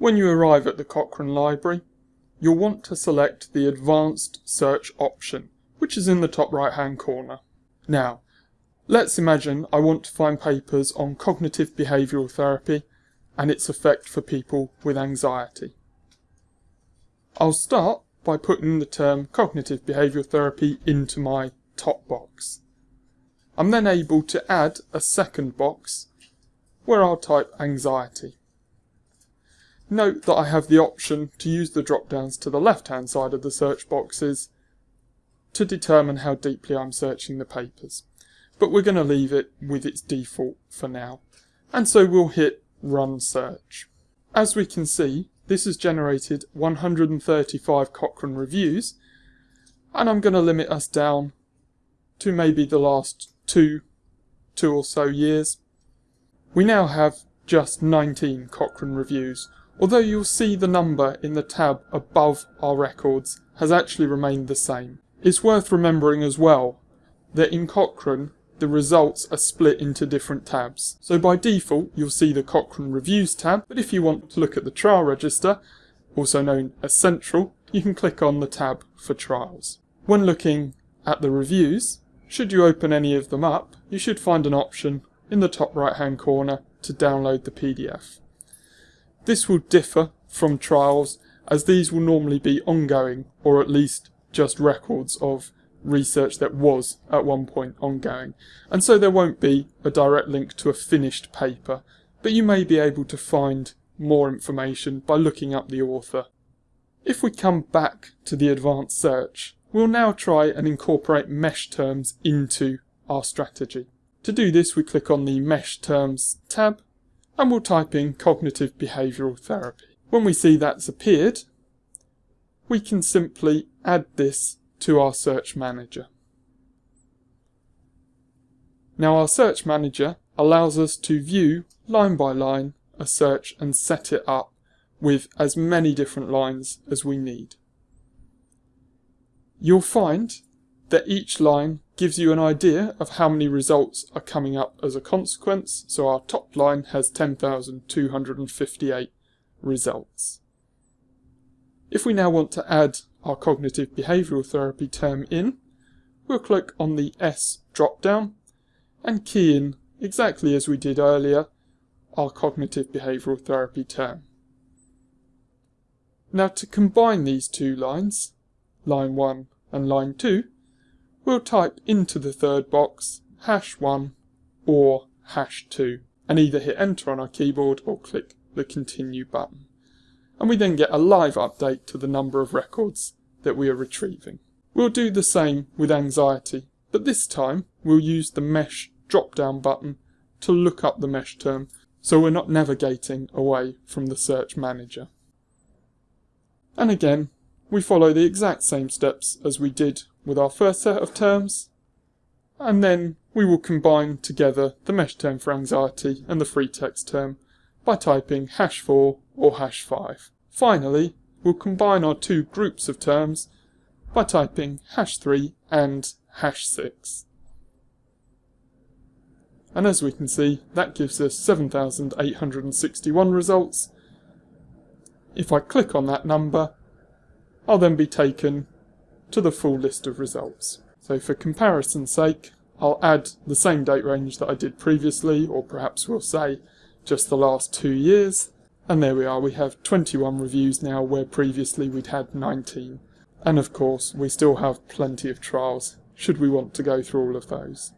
When you arrive at the Cochrane Library, you'll want to select the Advanced Search option, which is in the top right hand corner. Now, let's imagine I want to find papers on cognitive behavioural therapy and its effect for people with anxiety. I'll start by putting the term cognitive behavioural therapy into my top box. I'm then able to add a second box where I'll type anxiety. Note that I have the option to use the drop downs to the left hand side of the search boxes to determine how deeply I'm searching the papers. But we're going to leave it with its default for now. And so we'll hit run search. As we can see, this has generated 135 Cochrane reviews and I'm going to limit us down to maybe the last two, two or so years. We now have just 19 Cochrane reviews, although you'll see the number in the tab above our records has actually remained the same. It's worth remembering as well that in Cochrane the results are split into different tabs. So by default you'll see the Cochrane Reviews tab, but if you want to look at the trial register, also known as Central, you can click on the tab for trials. When looking at the reviews, should you open any of them up, you should find an option in the top right hand corner to download the PDF. This will differ from trials as these will normally be ongoing or at least just records of research that was at one point ongoing and so there won't be a direct link to a finished paper but you may be able to find more information by looking up the author. If we come back to the advanced search We'll now try and incorporate mesh terms into our strategy. To do this we click on the mesh terms tab and we'll type in cognitive behavioural therapy. When we see that's appeared we can simply add this to our search manager. Now our search manager allows us to view line by line a search and set it up with as many different lines as we need. You'll find that each line gives you an idea of how many results are coming up as a consequence. So our top line has 10,258 results. If we now want to add our cognitive behavioural therapy term in, we'll click on the S drop down and key in exactly as we did earlier our cognitive behavioural therapy term. Now to combine these two lines, line 1 and line 2, we'll type into the third box hash 1 or hash 2 and either hit enter on our keyboard or click the continue button. And we then get a live update to the number of records that we are retrieving. We'll do the same with anxiety, but this time we'll use the mesh drop down button to look up the mesh term so we're not navigating away from the search manager. And again, we follow the exact same steps as we did with our first set of terms, and then we will combine together the mesh term for anxiety and the free text term by typing hash 4 or hash 5. Finally, we'll combine our two groups of terms by typing hash 3 and hash 6. And as we can see, that gives us 7,861 results. If I click on that number, I'll then be taken to the full list of results. So for comparison's sake, I'll add the same date range that I did previously, or perhaps we'll say just the last two years. And there we are, we have 21 reviews now where previously we'd had 19. And of course, we still have plenty of trials, should we want to go through all of those.